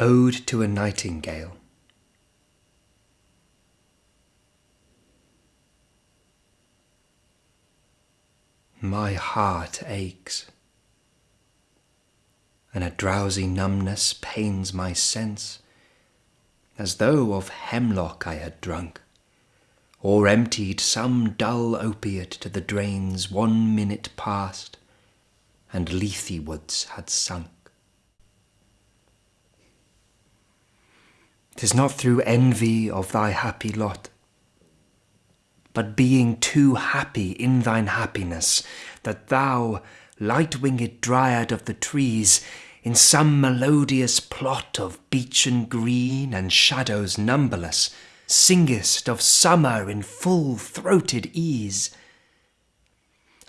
Ode to a Nightingale My heart aches, and a drowsy numbness pains my sense, as though of hemlock I had drunk, or emptied some dull opiate to the drains one minute past, and Lethe-wards had sunk. 'Tis not through envy of thy happy lot, but being too happy in thine happiness, that thou, light-winged dryad of the trees, in some melodious plot of beechen green and shadows numberless, singest of summer in full-throated ease.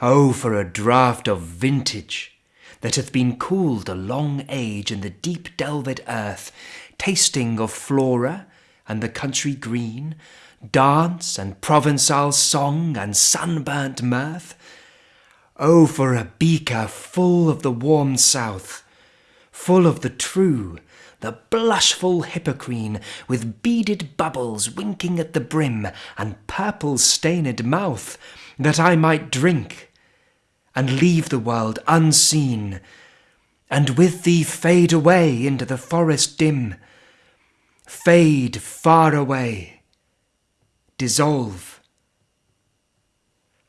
Oh, for a draught of vintage that hath been cooled a long age in the deep delved earth, tasting of flora and the country green, dance and Provençal song and sunburnt mirth. Oh, for a beaker full of the warm south, full of the true, the blushful hippocrene, with beaded bubbles winking at the brim and purple stained mouth, that I might drink and leave the world unseen, and with thee fade away into the forest dim, fade far away dissolve,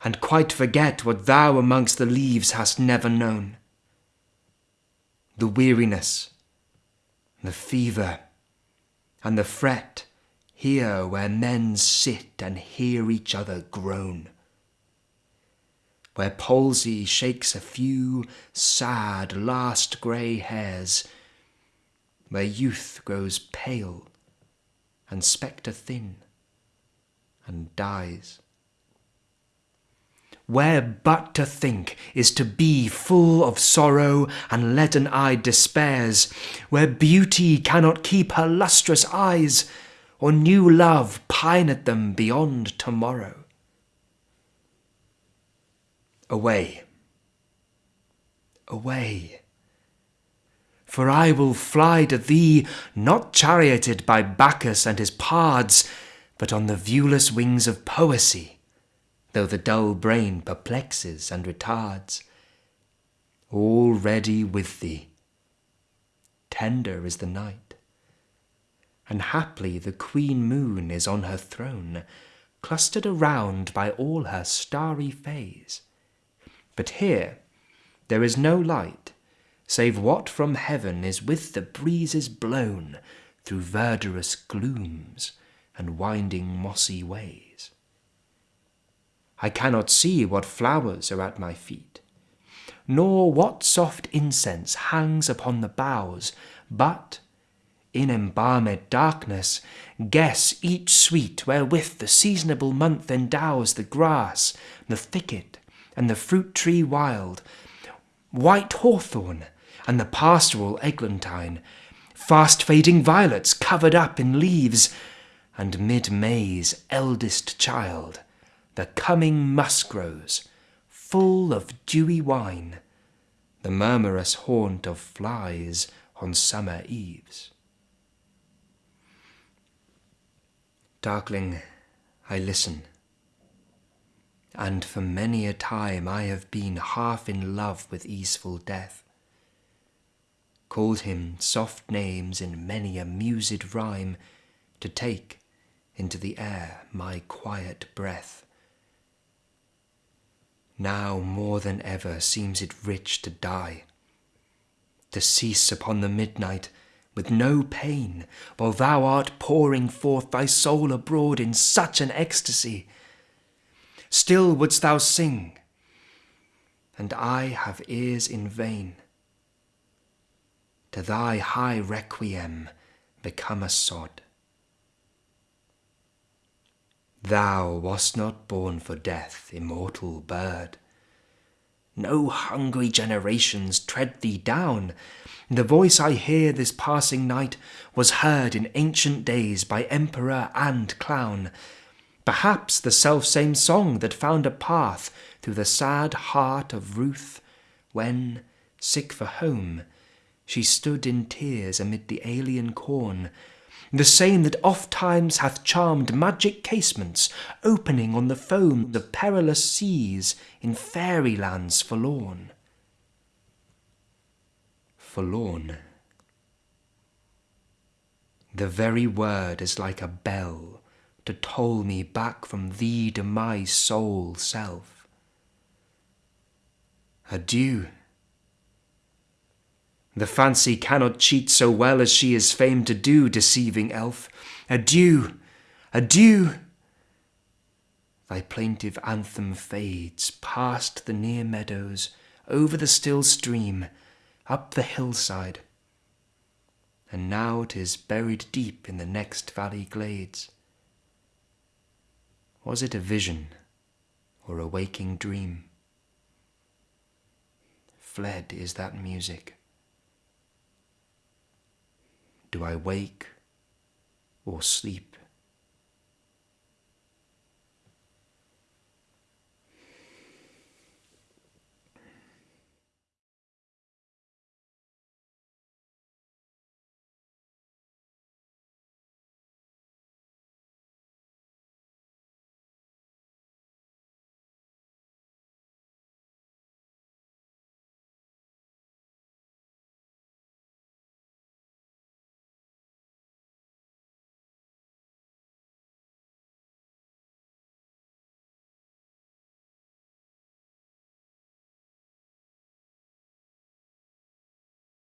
and quite forget what thou amongst the leaves hast never known. The weariness, the fever, and the fret here where men sit and hear each other groan. Where palsy shakes a few sad last grey hairs, where youth grows pale and spectre thin and dies. Where but to think is to be full of sorrow and leaden-eyed despairs, where beauty cannot keep her lustrous eyes, or new love pine at them beyond tomorrow. Away, away, for I will fly to thee, not charioted by Bacchus and his pards, but on the viewless wings of poesy, though the dull brain perplexes and retards. All ready with thee, tender is the night, and haply the queen moon is on her throne, clustered around by all her starry fays. But here there is no light, save what from heaven is with the breezes blown through verdurous glooms, and winding mossy ways. I cannot see what flowers are at my feet, nor what soft incense hangs upon the boughs, but, in embalmed darkness, guess each sweet wherewith the seasonable month endows the grass, the thicket, and the fruit tree wild, white hawthorn, and the pastoral eglantine, fast fading violets covered up in leaves, and mid-May's eldest child, the coming muskrose, full of dewy wine, the murmurous haunt of flies on summer eves. Darkling, I listen, and for many a time I have been half in love with easeful death, called him soft names in many a mused rhyme to take into the air my quiet breath. Now more than ever seems it rich to die, to cease upon the midnight with no pain, while thou art pouring forth thy soul abroad in such an ecstasy. Still wouldst thou sing, and I have ears in vain. To thy high requiem become a sod. Thou wast not born for death, immortal bird. No hungry generations tread thee down. The voice I hear this passing night was heard in ancient days by emperor and clown. Perhaps the self-same song that found a path through the sad heart of Ruth when, sick for home, she stood in tears amid the alien corn, the same that oft times hath charmed magic casements opening on the foam of perilous seas in fairy lands forlorn. Forlorn. The very word is like a bell to toll me back from thee to my sole self. Adieu. The fancy cannot cheat so well as she is famed to do, deceiving elf. Adieu, adieu. Thy plaintive anthem fades past the near meadows, over the still stream, up the hillside, and now 'tis buried deep in the next valley glades. Was it a vision or a waking dream? Fled is that music. Do I wake or sleep?